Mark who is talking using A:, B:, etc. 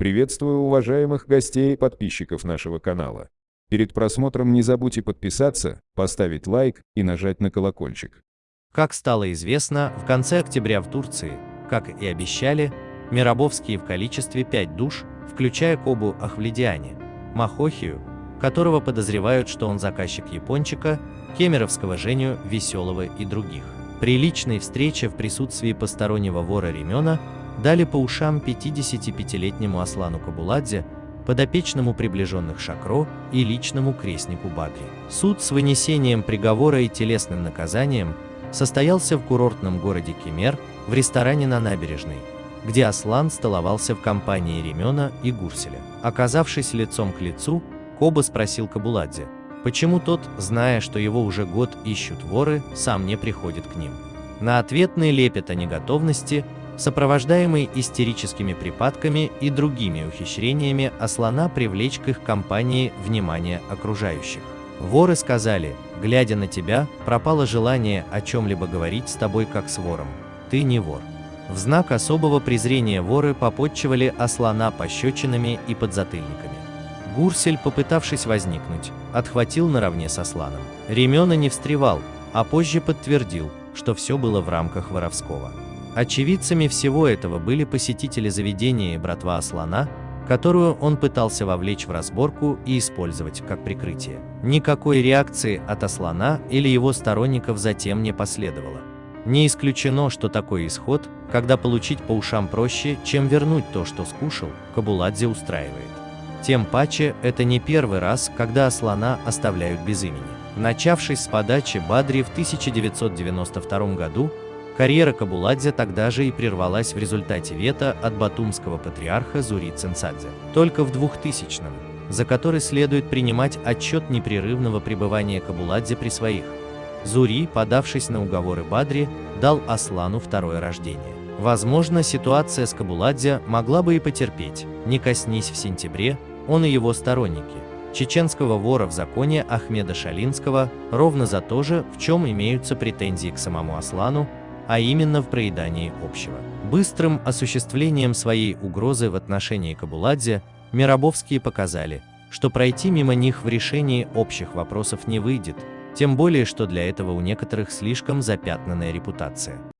A: Приветствую уважаемых гостей и подписчиков нашего канала. Перед просмотром не забудьте подписаться, поставить лайк и нажать на колокольчик.
B: Как стало известно, в конце октября в Турции, как и обещали, Миробовские в количестве 5 душ, включая Кобу Ахвледиане, Махохию, которого подозревают, что он заказчик Япончика, Кемеровского Женю Веселого и других. При личной встрече в присутствии постороннего вора Ремена дали по ушам 55-летнему Аслану Кабуладзе, подопечному приближенных Шакро и личному крестнику Бадри. Суд с вынесением приговора и телесным наказанием состоялся в курортном городе Кемер в ресторане на набережной, где Аслан столовался в компании Ремена и Гурселя. Оказавшись лицом к лицу, Коба спросил Кабуладзе, почему тот, зная, что его уже год ищут воры, сам не приходит к ним. На ответный лепет о неготовности сопровождаемый истерическими припадками и другими ухищрениями Аслана привлечь к их компании внимание окружающих. Воры сказали, глядя на тебя, пропало желание о чем-либо говорить с тобой как с вором. Ты не вор. В знак особого презрения воры попотчевали Аслана пощечинами и подзатыльниками. Гурсель, попытавшись возникнуть, отхватил наравне с Асланом. Ремена не встревал, а позже подтвердил, что все было в рамках воровского. Очевидцами всего этого были посетители заведения и братва Аслана, которую он пытался вовлечь в разборку и использовать как прикрытие. Никакой реакции от Аслана или его сторонников затем не последовало. Не исключено, что такой исход, когда получить по ушам проще, чем вернуть то, что скушал, Кабуладзе устраивает. Тем паче, это не первый раз, когда Аслана оставляют без имени. Начавшись с подачи Бадри в 1992 году, Карьера Кабуладзе тогда же и прервалась в результате вето от батумского патриарха Зури Цинцадзе. Только в 2000-м, за который следует принимать отчет непрерывного пребывания Кабуладзе при своих. Зури, подавшись на уговоры Бадри, дал Аслану второе рождение. Возможно, ситуация с Кабуладзе могла бы и потерпеть, не коснись в сентябре, он и его сторонники, чеченского вора в законе Ахмеда Шалинского, ровно за то же, в чем имеются претензии к самому Аслану, а именно в проедании общего. Быстрым осуществлением своей угрозы в отношении Кабуладзе Миробовские показали, что пройти мимо них в решении общих вопросов не выйдет, тем более что для этого у некоторых слишком запятнанная репутация.